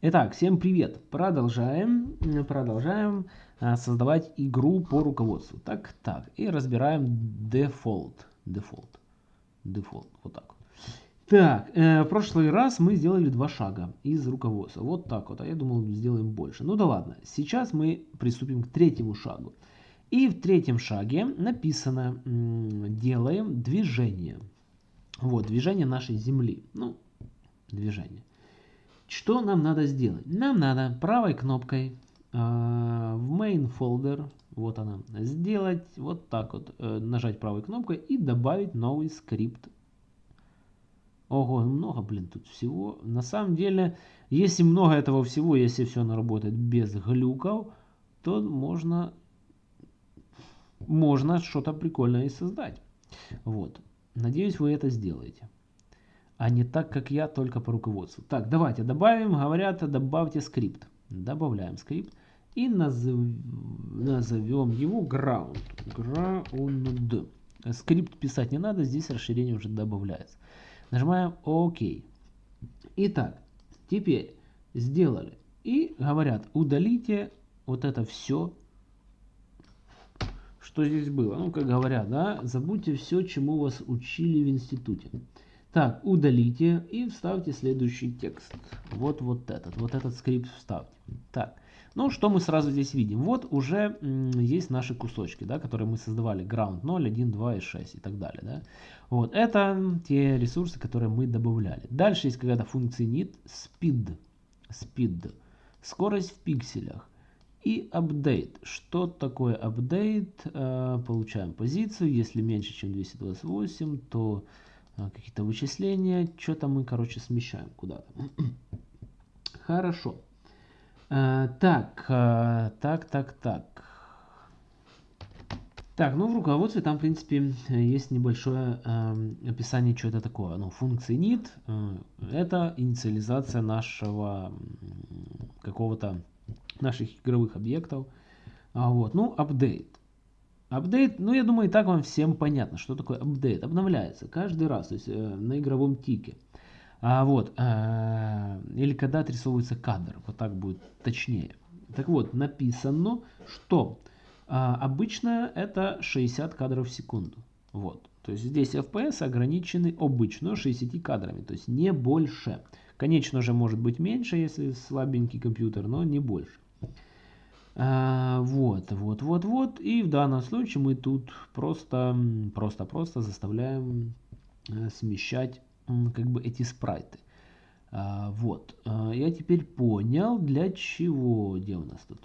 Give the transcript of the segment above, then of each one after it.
Итак, всем привет! Продолжаем, продолжаем а, создавать игру по руководству. Так, так, и разбираем default. Default. Default, вот так. Так, э, в прошлый раз мы сделали два шага из руководства. Вот так вот, а я думал сделаем больше. Ну да ладно, сейчас мы приступим к третьему шагу. И в третьем шаге написано, делаем движение. Вот, движение нашей Земли. Ну, движение. Что нам надо сделать? Нам надо правой кнопкой э, в main folder, вот она, сделать вот так вот, э, нажать правой кнопкой и добавить новый скрипт. Ого, много, блин, тут всего. На самом деле, если много этого всего, если все оно работает без глюков, то можно, можно что-то прикольное и создать. Вот. Надеюсь, вы это сделаете а не так, как я, только по руководству. Так, давайте добавим, говорят, добавьте скрипт. Добавляем скрипт и назов... назовем его ground. ground. Скрипт писать не надо, здесь расширение уже добавляется. Нажимаем ОК. Итак, теперь сделали. И говорят, удалите вот это все, что здесь было. Ну, как говорят, да, забудьте все, чему вас учили в институте. Так, удалите и вставьте следующий текст. Вот вот этот, вот этот скрипт вставьте. Так, ну что мы сразу здесь видим? Вот уже есть наши кусочки, да, которые мы создавали. Ground 0, 1, 2 и 6 и так далее. Да? Вот, это те ресурсы, которые мы добавляли. Дальше есть какая-то функция init speed. Speed. Скорость в пикселях. И update. Что такое update? Э, получаем позицию. Если меньше, чем 228, то какие-то вычисления. Что-то мы, короче, смещаем куда-то. Хорошо. А, так, а, так, так, так. Так, ну в руководстве там, в принципе, есть небольшое описание, что это такое. Ну, функции э, это инициализация нашего какого-то наших игровых объектов. А вот, ну, update. Апдейт, ну я думаю, и так вам всем понятно, что такое апдейт. Обновляется каждый раз, то есть э, на игровом тике. А, вот, э, или когда отрисовывается кадр, вот так будет точнее. Так вот, написано, что э, обычно это 60 кадров в секунду. Вот, то есть здесь FPS ограничены обычно 60 кадрами, то есть не больше. Конечно же, может быть меньше, если слабенький компьютер, но не больше. А, вот, вот, вот, вот. И в данном случае мы тут просто, просто, просто заставляем э, смещать как бы эти спрайты. А, вот. А, я теперь понял, для чего. Где у нас тут?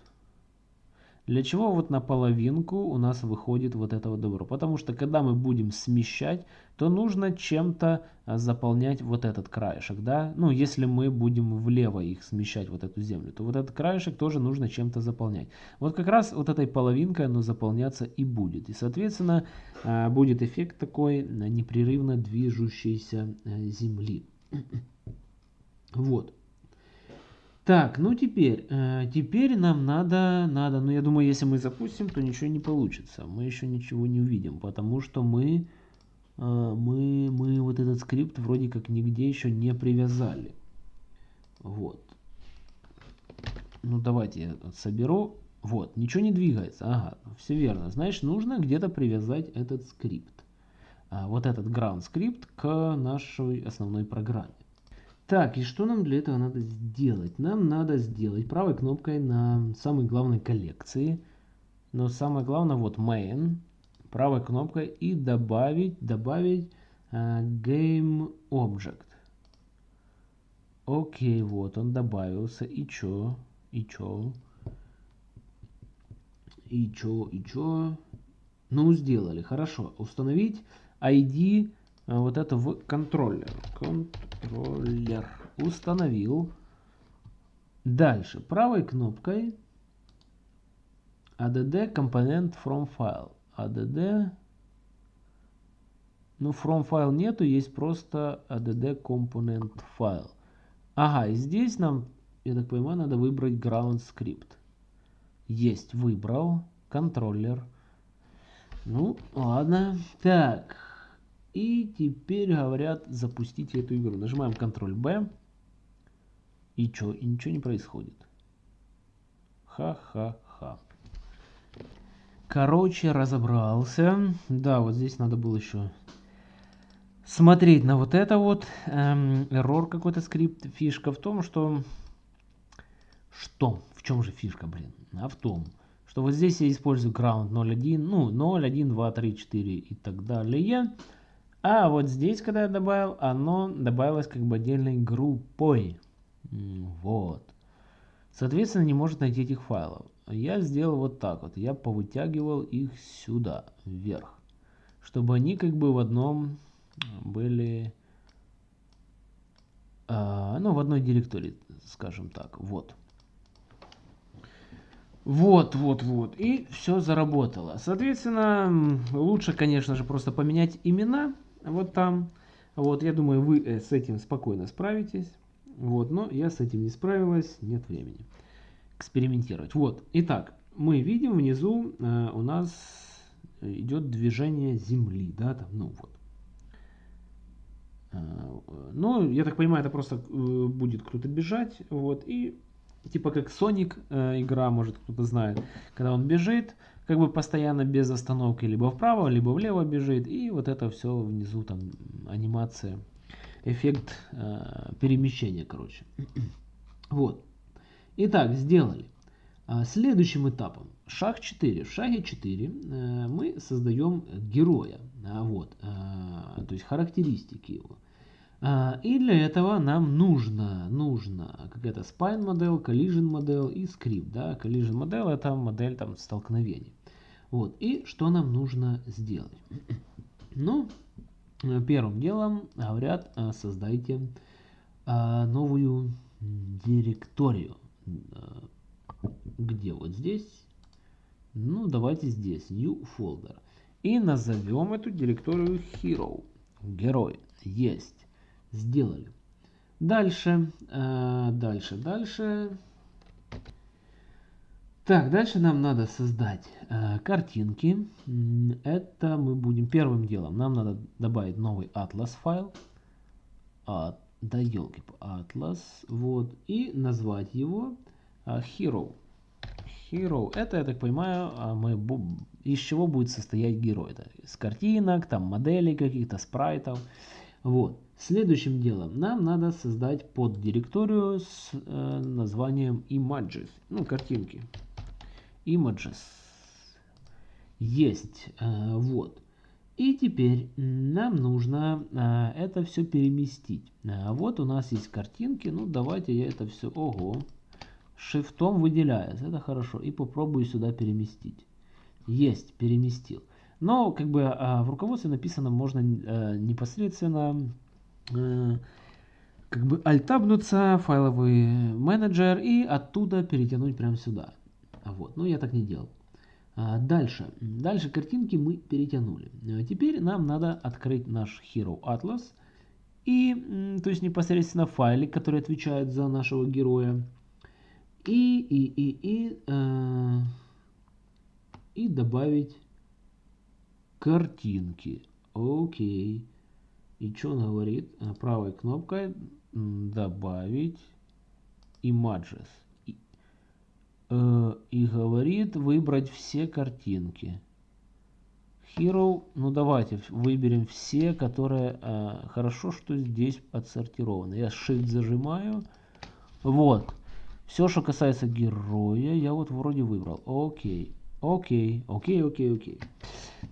Для чего вот на половинку у нас выходит вот это вот добро? Потому что когда мы будем смещать, то нужно чем-то а, заполнять вот этот краешек, да? Ну, если мы будем влево их смещать, вот эту землю, то вот этот краешек тоже нужно чем-то заполнять. Вот как раз вот этой половинкой оно заполняться и будет. И, соответственно, а, будет эффект такой непрерывно движущейся э, земли. Вот. Так, ну теперь, э, теперь нам надо, надо, ну я думаю, если мы запустим, то ничего не получится. Мы еще ничего не увидим, потому что мы, э, мы, мы вот этот скрипт вроде как нигде еще не привязали. Вот. Ну давайте я соберу. Вот, ничего не двигается. Ага, все верно. Значит, нужно где-то привязать этот скрипт. А, вот этот ground скрипт к нашей основной программе. Так, и что нам для этого надо сделать? Нам надо сделать правой кнопкой на самой главной коллекции. Но самое главное, вот main, правой кнопкой и добавить, добавить uh, game object. Окей, вот он добавился. И чё? И чё? И чё? И чё? Ну, сделали. Хорошо. Установить ID вот это в контроллер. Контроллер. Установил. Дальше. Правой кнопкой add component from file. add ну, from file нету, есть просто add component file. Ага, и здесь нам, я так понимаю, надо выбрать ground script. Есть, выбрал. Контроллер. Ну, ладно. Так. И теперь говорят запустить эту игру. Нажимаем Ctrl-B. И что? И ничего не происходит. Ха-ха-ха. Короче, разобрался. Да, вот здесь надо было еще смотреть на вот это вот. Эм, error какой-то скрипт. Фишка в том, что... Что? В чем же фишка, блин? А в том, что вот здесь я использую ground 0.1, ну 0, 1, 2, 3, 4 и так далее. А вот здесь, когда я добавил, оно добавилось как бы отдельной группой. Вот. Соответственно, не может найти этих файлов. Я сделал вот так вот. Я повытягивал их сюда, вверх. Чтобы они как бы в одном были... А, ну, в одной директории, скажем так. Вот. Вот, вот, вот. И все заработало. Соответственно, лучше, конечно же, просто поменять имена вот там. Вот, я думаю, вы э, с этим спокойно справитесь. Вот, но я с этим не справилась, нет времени экспериментировать. Вот, итак, мы видим внизу э, у нас идет движение Земли, да, там, ну вот. Э, ну, я так понимаю, это просто э, будет кто-то бежать, вот, и типа как Sonic э, игра, может кто-то знает, когда он бежит, как бы постоянно без остановки, либо вправо, либо влево бежит, и вот это все внизу там анимация, эффект э, перемещения, короче. вот. Итак, сделали. А, следующим этапом, шаг 4. В шаге 4 э, мы создаем героя, а, вот, э, то есть характеристики его. А, и для этого нам нужно, нужно какая-то spine модель, collision модель и скрипт. Да? Collision модель это модель там столкновений. Вот. И что нам нужно сделать? Ну, первым делом говорят, э, создайте э, новую директорию. Э, где? Вот здесь? Ну, давайте здесь. New folder. И назовем эту директорию hero. Герой. Есть. Сделали. Дальше, э, дальше, дальше. Так, дальше нам надо создать э, картинки. Это мы будем первым делом. Нам надо добавить новый атлас файл. А, да елки, атлас. Вот. И назвать его э, hero. Hero. Это, я так понимаю, а мы, из чего будет состоять герой. Это из картинок, там моделей каких-то, спрайтов. Вот. Следующим делом нам надо создать поддиректорию с э, названием images, ну картинки. Images. Есть. Э, вот. И теперь нам нужно э, это все переместить. Э, вот у нас есть картинки. Ну давайте я это все, ого, шифтом выделяется. Это хорошо. И попробую сюда переместить. Есть, переместил. Но как бы э, в руководстве написано можно э, непосредственно как бы альтабнуться, файловый менеджер и оттуда перетянуть прямо сюда. Вот, но я так не делал. А дальше. Дальше картинки мы перетянули. А теперь нам надо открыть наш Hero Atlas. И, то есть непосредственно файлик, который отвечает за нашего героя. И, и, и, и, э, и добавить картинки. Окей. И что он говорит? Э, правой кнопкой добавить images. И, э, и говорит выбрать все картинки. Hero, ну давайте выберем все, которые э, хорошо, что здесь отсортированы. Я Shift зажимаю. Вот. Все, что касается героя, я вот вроде выбрал. Окей. Окей. Окей, окей, окей.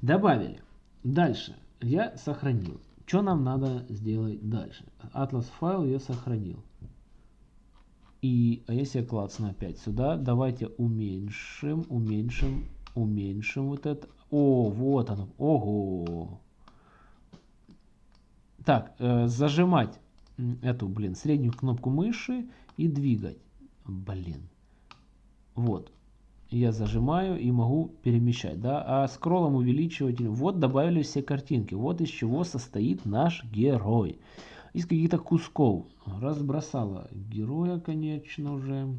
Добавили. Дальше. Я сохранил. Что нам надо сделать дальше? Атлас файл я сохранил. И а если я клацну опять сюда, давайте уменьшим, уменьшим, уменьшим вот это. О, вот оно. Ого. Так, э, зажимать эту, блин, среднюю кнопку мыши и двигать. Блин. Вот я зажимаю и могу перемещать, да, а скроллом увеличивать, вот добавили все картинки, вот из чего состоит наш герой. Из каких-то кусков разбросала героя, конечно же.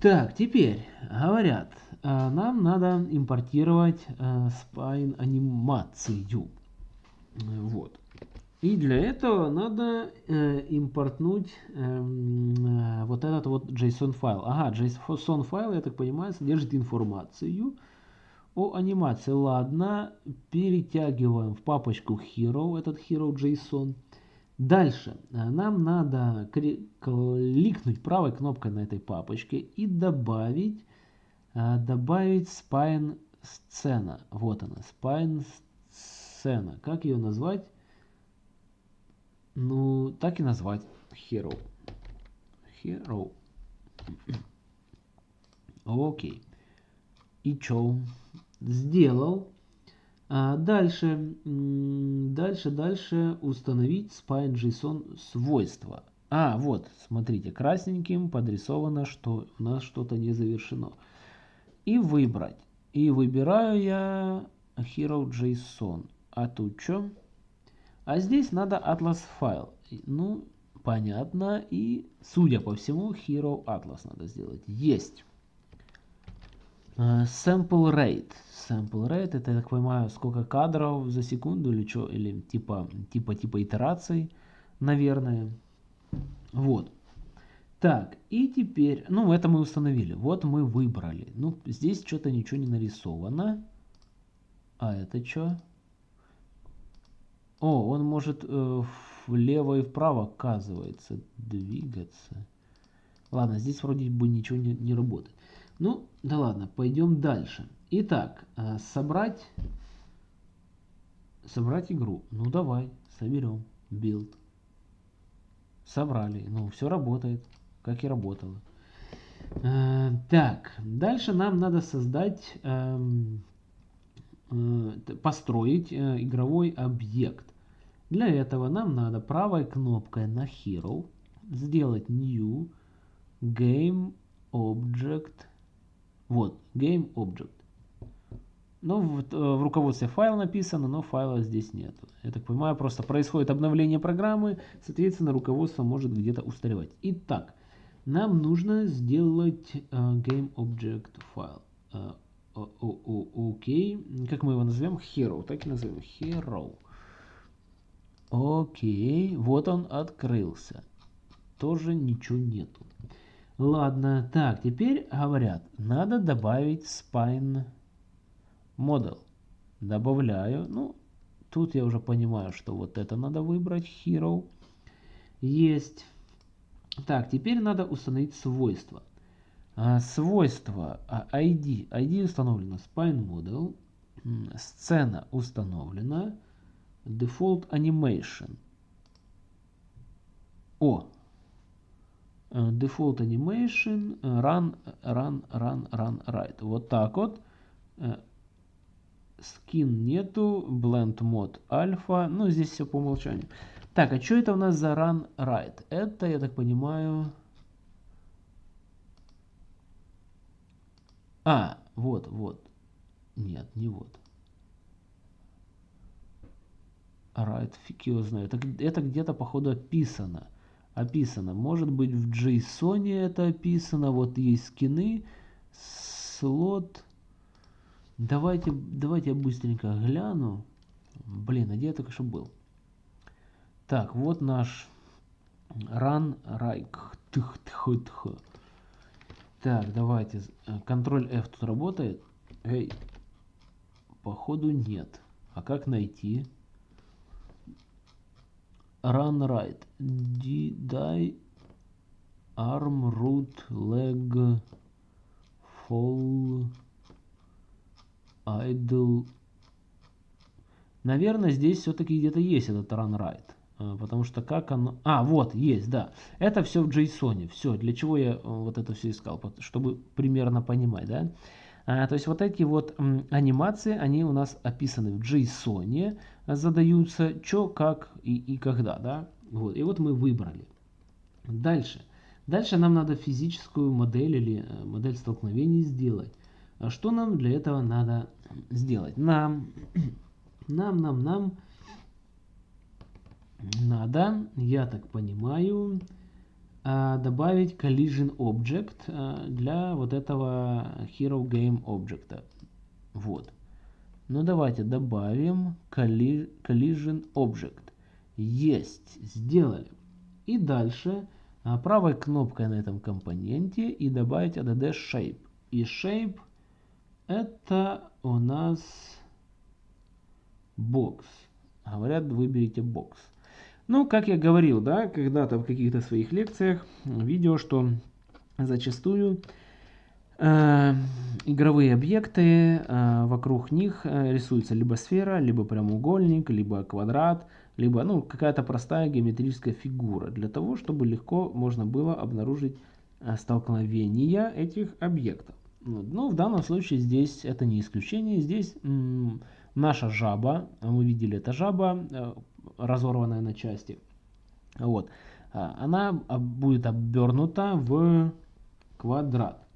Так, теперь говорят, а, нам надо импортировать спайн анимацию. Вот. И для этого надо э, импортнуть эм, э, вот этот вот JSON файл. Ага, JSON файл, я так понимаю, содержит информацию о анимации. Ладно, перетягиваем в папочку Hero, этот Hero JSON. Дальше э, нам надо кликнуть правой кнопкой на этой папочке и добавить, э, добавить spine сцена. Вот она, spine сцена. Как ее назвать? Ну, так и назвать. Hero. Hero. Окей. И чё? Сделал. А дальше, дальше, дальше установить spine.json свойства. А, вот, смотрите, красненьким подрисовано, что у нас что-то не завершено. И выбрать. И выбираю я hero.json. А тут что? А здесь надо Atlas файл. Ну, понятно. И, судя по всему, Hero Atlas надо сделать. Есть. Uh, sample rate. Sample rate, это, я так понимаю, сколько кадров за секунду или что, или типа, типа, типа итераций, наверное. Вот. Так, и теперь, ну, это мы установили. Вот мы выбрали. Ну, здесь что-то ничего не нарисовано. А это что? О, он может э, влево и вправо, оказывается, двигаться. Ладно, здесь вроде бы ничего не, не работает. Ну, да ладно, пойдем дальше. Итак, э, собрать, собрать игру. Ну, давай, соберем. Build. Собрали. Ну, все работает, как и работало. Э, так, дальше нам надо создать... Э, Э, построить э, игровой объект. Для этого нам надо правой кнопкой на Hero сделать New Game Object. Вот, Game Object. Ну, в, э, в руководстве файл написано, но файла здесь нет. Я так понимаю, просто происходит обновление программы, соответственно, руководство может где-то устаревать. Итак, нам нужно сделать Game Object файл. Uh, Окей. Как мы его назовем? Hero. Так и назовем. Hero. Окей. Вот он открылся. Тоже ничего нету. Ладно. Так, теперь говорят, надо добавить spine model. Добавляю. Ну, тут я уже понимаю, что вот это надо выбрать. Hero. Есть. Так, теперь надо установить свойства. А, свойства ID. А, ID установлено spine model. Сцена установлена. Default animation. О! Э, default animation run, run, run, run, right. Вот так вот. Э, нету. Blend mode alpha. Ну, здесь все по умолчанию. Так, а что это у нас за run right? Это, я так понимаю... А, вот, вот. Нет, не вот. Right, фиг его знает. Это, это где-то, походу, описано. Описано. Может быть, в JSON это описано. Вот есть скины. Слот. Давайте, давайте я быстренько гляну. Блин, а где я только что был? Так, вот наш run райк. Тх, тх, тх. Так, давайте. Контроль F тут работает? Эй, походу нет. А как найти? Run right. Die arm root leg fall idle. Наверное, здесь все-таки где-то есть этот run right. А, потому что как оно... А, вот, есть, да. Это все в JSON. Все, для чего я э, вот это все искал? Чтобы примерно понимать, да? А, то есть вот эти вот анимации, они у нас описаны в JSON, задаются что, как и, и когда, да? Вот, и вот мы выбрали. Дальше. Дальше нам надо физическую модель или э, модель столкновений сделать. А что нам для этого надо сделать? Нам, нам, нам, нам надо, я так понимаю, а, добавить collision object а, для вот этого hero game object. Вот. Ну давайте добавим collision object. Есть, сделали. И дальше а, правой кнопкой на этом компоненте и добавить add shape. И shape это у нас бокс. Говорят, выберите бокс. Ну, как я говорил, да, когда-то в каких-то своих лекциях, видео, что зачастую э, игровые объекты, э, вокруг них э, рисуется либо сфера, либо прямоугольник, либо квадрат, либо ну, какая-то простая геометрическая фигура, для того, чтобы легко можно было обнаружить э, столкновение этих объектов. Но ну, в данном случае здесь это не исключение. Здесь наша жаба, мы видели, это жаба, э, разорванная на части. Вот. А, она будет обернута в квадрат.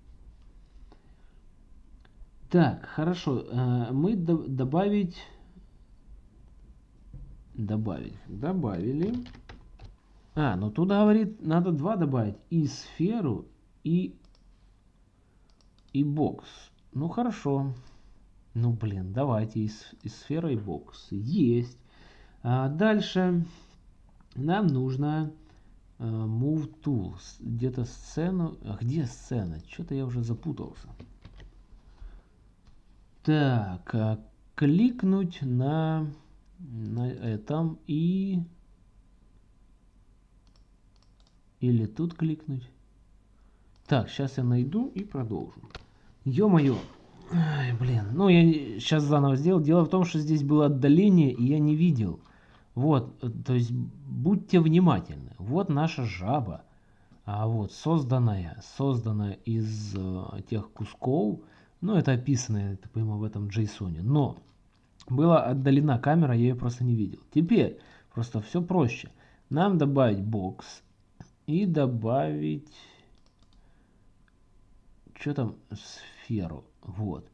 Так, хорошо. Э, мы добавить... Добавить. Добавили. А, ну тут говорит, надо два добавить. И сферу, и, и бокс. Ну хорошо. Ну блин, давайте и, и сфера, и бокс. Есть. А дальше нам нужно uh, Move Tools. Где-то сцену. А где сцена? Что-то я уже запутался. Так, а, кликнуть на, на этом и... Или тут кликнуть. Так, сейчас я найду и продолжу. Ё-моё. Блин. Ну, я сейчас заново сделал. Дело в том, что здесь было отдаление, и я не видел. Вот, то есть будьте внимательны. Вот наша жаба. А вот созданная, созданная из э, тех кусков, ну, это описано, так понимаю, в этом JSON. Но была отдалена камера, я ее просто не видел. Теперь просто все проще. Нам добавить бокс и добавить... Что там? Сферу. Вот.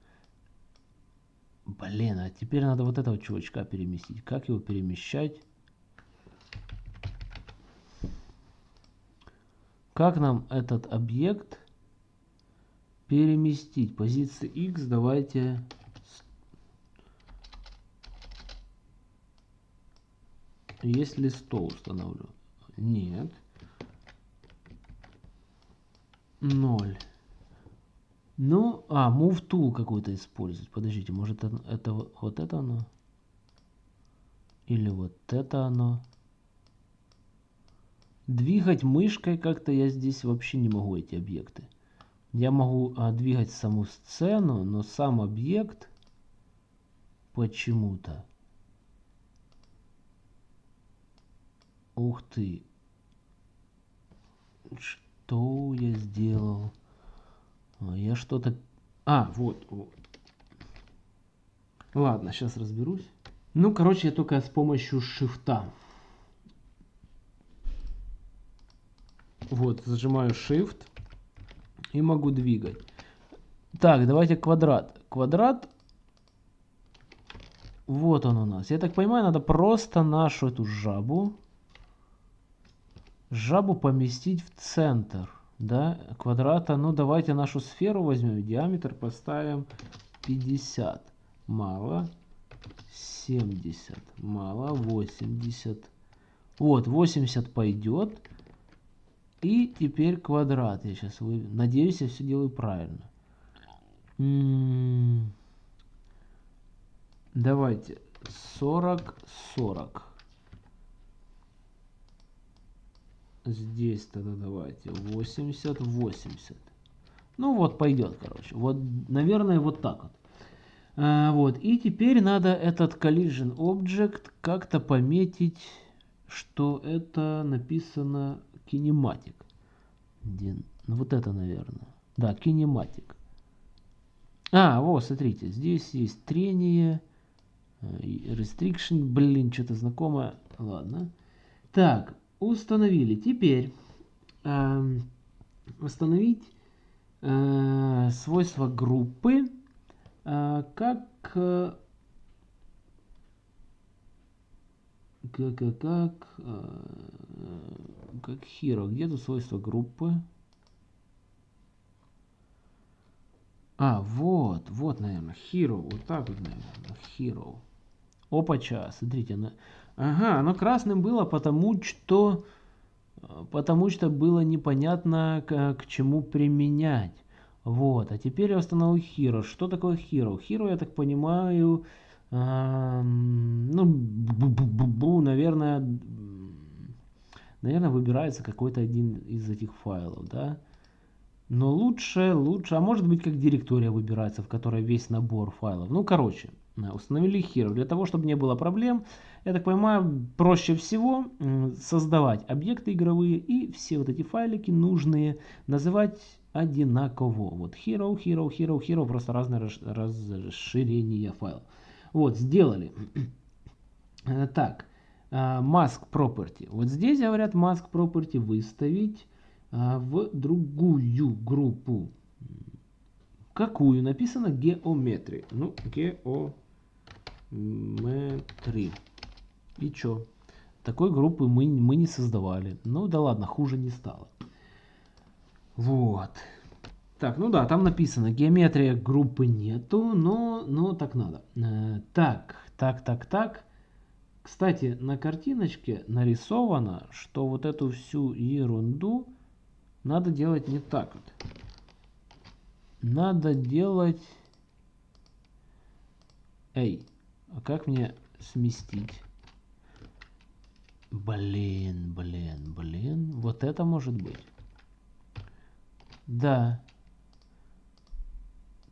Блин, а теперь надо вот этого чувачка переместить. Как его перемещать? Как нам этот объект переместить. Позиция X давайте... Если стол установлю. Нет. 0. Ну, а, move tool какой-то использовать. Подождите, может это, это вот это оно? Или вот это оно? Двигать мышкой как-то я здесь вообще не могу эти объекты. Я могу а, двигать саму сцену, но сам объект почему-то. Ух ты. Что я сделал? А, я что-то... А, вот, вот. Ладно, сейчас разберусь. Ну, короче, я только с помощью шифта. Вот, зажимаю shift и могу двигать. Так, давайте квадрат. Квадрат. Вот он у нас. Я так понимаю, надо просто нашу эту жабу, жабу поместить в центр, да, квадрата. Ну, давайте нашу сферу возьмем, диаметр поставим 50. Мало. 70. Мало. 80. Вот, 80 пойдет. И теперь квадрат. Я сейчас вы... Надеюсь, я все делаю правильно. М -м -м. Давайте 40, 40. Здесь тогда давайте 80, 80. Ну вот пойдет, короче. Вот, наверное, вот так вот. А, вот. И теперь надо этот collision object как-то пометить, что это написано кинематик. Ну, вот это, наверное. Да, кинематик. А, вот, смотрите, здесь есть трение, э, restriction, блин, что-то знакомое. Ладно. Так, установили. Теперь э, установить э, свойства группы э, как э, как, как, как, э, как hero. Где тут свойства группы? А, вот, вот, наверное, hero. Вот так вот, наверное, hero. Опача, смотрите, на, Ага, оно красным было, потому что, потому что было непонятно, к, к чему применять. Вот, а теперь я установил Hero. Что такое Hero? Hero, я так понимаю, эм, ну, бу -бу -бу наверное, наверное, выбирается какой-то один из этих файлов, да. Но лучше, лучше, а может быть как директория выбирается, в которой весь набор файлов. Ну, короче, установили Hero. Для того, чтобы не было проблем, я так понимаю, проще всего создавать объекты игровые и все вот эти файлики нужные называть одинаково. Вот Hero, Hero, Hero, Hero, просто разное расширение файлов. Вот, сделали. Так, а, mask property. Вот здесь говорят mask property выставить а, в другую группу. Какую? Написано geometry. Ну, geometry. И чё? Такой группы мы, мы не создавали. Ну да ладно, хуже не стало. Вот. Так, ну да, там написано, геометрия группы нету, но, но так надо. Э, так, так, так, так. Кстати, на картиночке нарисовано, что вот эту всю ерунду надо делать не так вот. Надо делать... Эй, а как мне сместить? Блин, блин, блин. Вот это может быть. Да.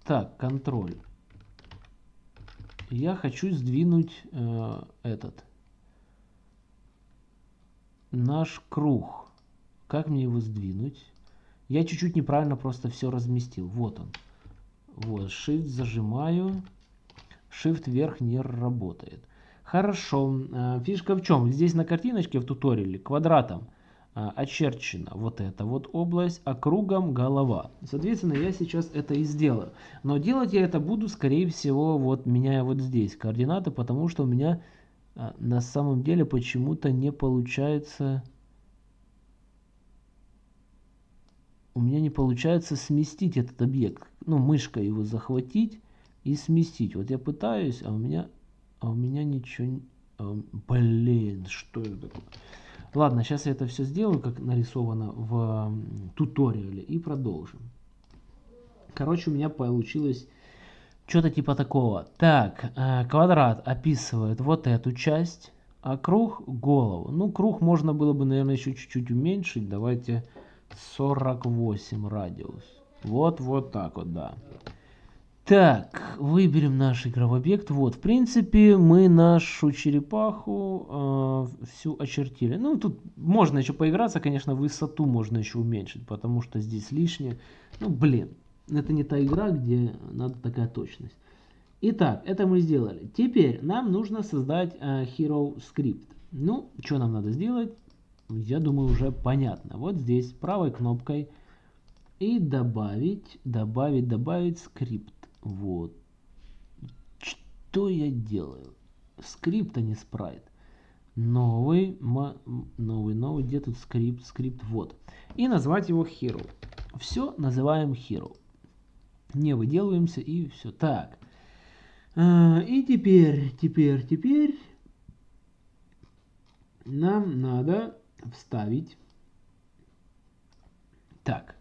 Так, контроль. Я хочу сдвинуть э, этот. Наш круг. Как мне его сдвинуть? Я чуть-чуть неправильно просто все разместил. Вот он. Вот, Shift зажимаю. Shift вверх не работает. Хорошо. Э, фишка в чем? Здесь на картиночке в туториале квадратом э, очерчена вот эта вот область, а кругом голова. Соответственно, я сейчас это и сделаю. Но делать я это буду, скорее всего, вот меняя вот здесь координаты, потому что у меня э, на самом деле почему-то не получается у меня не получается сместить этот объект. Ну, мышкой его захватить и сместить. Вот я пытаюсь, а у меня, а у меня ничего... А, блин, что это такое? Ладно, сейчас я это все сделаю, как нарисовано в туториале, и продолжим. Короче, у меня получилось что-то типа такого. Так, э, квадрат описывает вот эту часть, а круг голову. Ну, круг можно было бы, наверное, еще чуть-чуть уменьшить. Давайте 48 радиус. Вот, вот так вот, да. Так, выберем наш игровой объект. Вот, в принципе, мы нашу черепаху э, всю очертили. Ну, тут можно еще поиграться, конечно, высоту можно еще уменьшить, потому что здесь лишнее. Ну, блин, это не та игра, где надо такая точность. Итак, это мы сделали. Теперь нам нужно создать э, Hero Script. Ну, что нам надо сделать? я думаю, уже понятно. Вот здесь правой кнопкой и добавить, добавить, добавить скрипт. Вот. Что я делаю? Скрипт, а не спрайт. Новый, новый, новый, где тут скрипт, скрипт, вот. И назвать его hero. Все называем hero. Не выделываемся и все. Так. А, и теперь, теперь, теперь нам надо вставить. Так.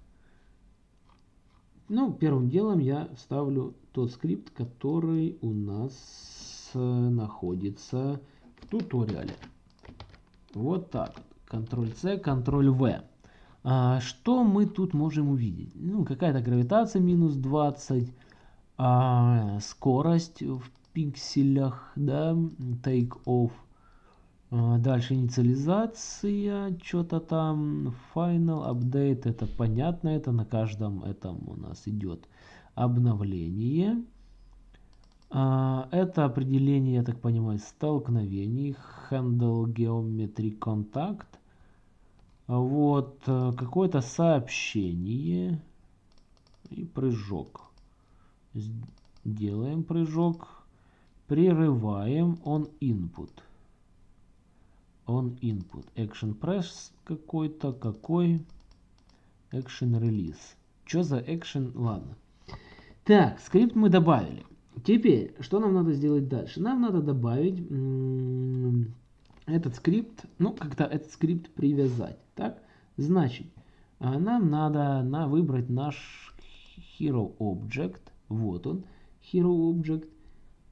Ну, первым делом я вставлю тот скрипт, который у нас э, находится в туториале. Вот так. Ctrl-C, Ctrl-V. А, что мы тут можем увидеть? Ну, какая-то гравитация минус 20, а, скорость в пикселях, да, take off, а, дальше инициализация, что-то там, final update, это понятно, это на каждом этом у нас идет обновление. А, это определение, я так понимаю, столкновений, handle geometry contact. Вот, э, какое-то сообщение и прыжок. Делаем прыжок, прерываем on input on input. Action press какой-то, какой? Action release. Что за action? Ладно. Так, скрипт мы добавили. Теперь, что нам надо сделать дальше? Нам надо добавить этот скрипт, ну, как-то этот скрипт привязать. Так, значит, а, нам надо на выбрать наш hero object. Вот он, hero object.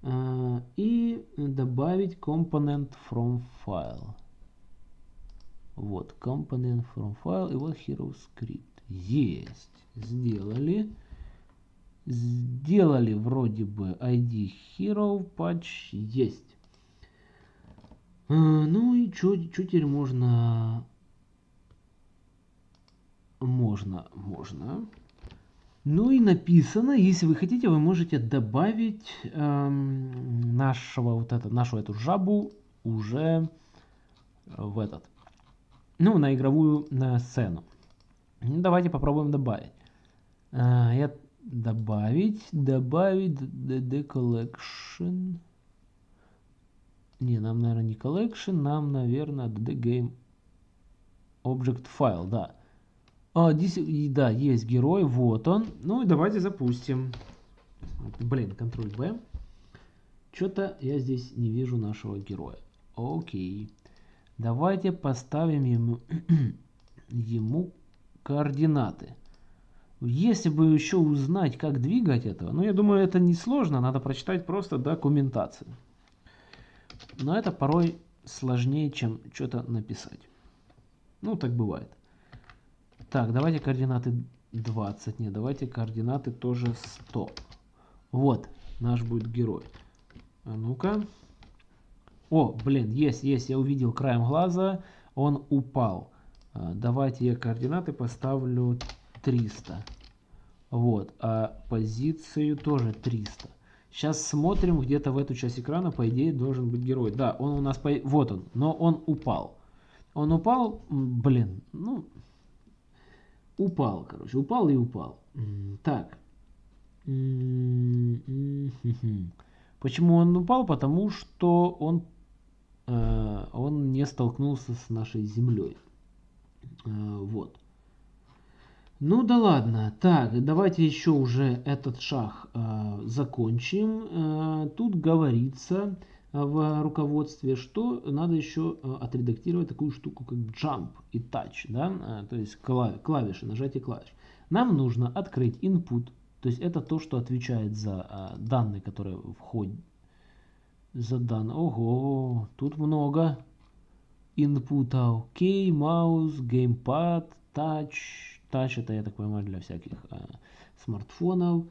А, и добавить component from file. Вот, component from file и вот hero script. Есть. Сделали. Сделали вроде бы ID hero patch. Есть. А, ну и что теперь можно... Можно, можно. Ну и написано, если вы хотите, вы можете добавить эм, нашего вот это, нашу эту жабу уже в этот, ну на игровую на сцену. Ну, давайте попробуем добавить. Э, я добавить, добавить the collection. Не, нам, наверное, не collection, нам, наверное, the game object file, да. А, здесь, да, есть герой, вот он. Ну и давайте запустим. Блин, контроль B. Что-то я здесь не вижу нашего героя. Окей. Давайте поставим ему, ему координаты. Если бы еще узнать, как двигать этого, ну я думаю, это не сложно, надо прочитать просто документацию. Но это порой сложнее, чем что-то написать. Ну, так бывает. Так, давайте координаты 20. Не, давайте координаты тоже 100. Вот, наш будет герой. А ну-ка. О, блин, есть, есть, я увидел краем глаза. Он упал. А, давайте я координаты поставлю 300. Вот, а позицию тоже 300. Сейчас смотрим где-то в эту часть экрана, по идее, должен быть герой. Да, он у нас, по... вот он, но он упал. Он упал, блин, ну, Упал, короче, упал и упал. Так. Почему он упал? Потому что он, он не столкнулся с нашей землей. Э, вот. Ну да ладно. Так, давайте еще уже этот шаг э, закончим. Э, тут говорится, в руководстве, что надо еще э, отредактировать такую штуку, как jump и touch, да, э, то есть клавиши, нажатие клавиш. Нам нужно открыть input, то есть это то, что отвечает за э, данные, которые входят. За данные. Ого, тут много инпута. Окей, маус, геймпад, touch. Touch это, я так понимаю, для всяких смартфонов.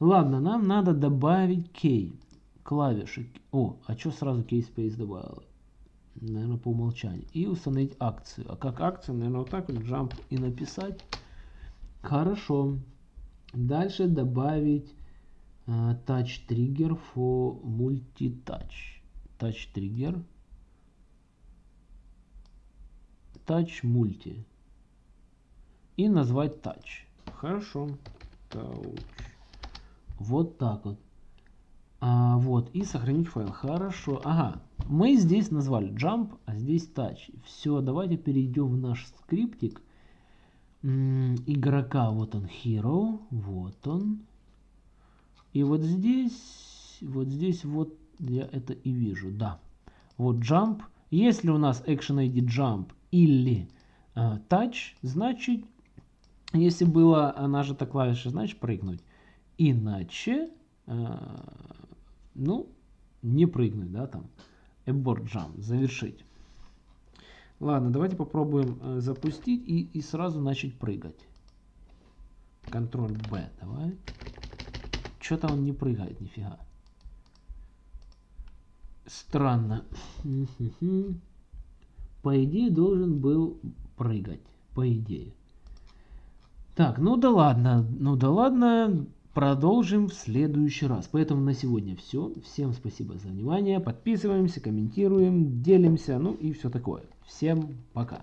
Ладно, нам надо добавить key клавиши. О, а что сразу keyspace добавила? Наверное, по умолчанию. И установить акцию. А как акцию, наверное, вот так вот jump и написать. Хорошо. Дальше добавить uh, touch trigger for multi-touch. Touch trigger. Touch multi. И назвать touch. Хорошо. Touch. Вот так вот. А, вот, и сохранить файл. Хорошо. Ага, мы здесь назвали jump, а здесь touch. Все, давайте перейдем в наш скриптик. М -м, игрока, вот он, hero, вот он. И вот здесь, вот здесь вот я это и вижу, да. Вот jump. Если у нас action ID jump или uh, touch, значит, если была нажата клавиша, значит прыгнуть. Иначе uh, ну, не прыгнуть, да, там. Abort jump, завершить. Ладно, давайте попробуем э, запустить и, и сразу начать прыгать. Контроль B, давай. Что-то он не прыгает, нифига. Странно. По идее должен был прыгать. По идее. Так, ну да ладно. Ну да ладно. Продолжим в следующий раз. Поэтому на сегодня все. Всем спасибо за внимание. Подписываемся, комментируем, делимся, ну и все такое. Всем пока.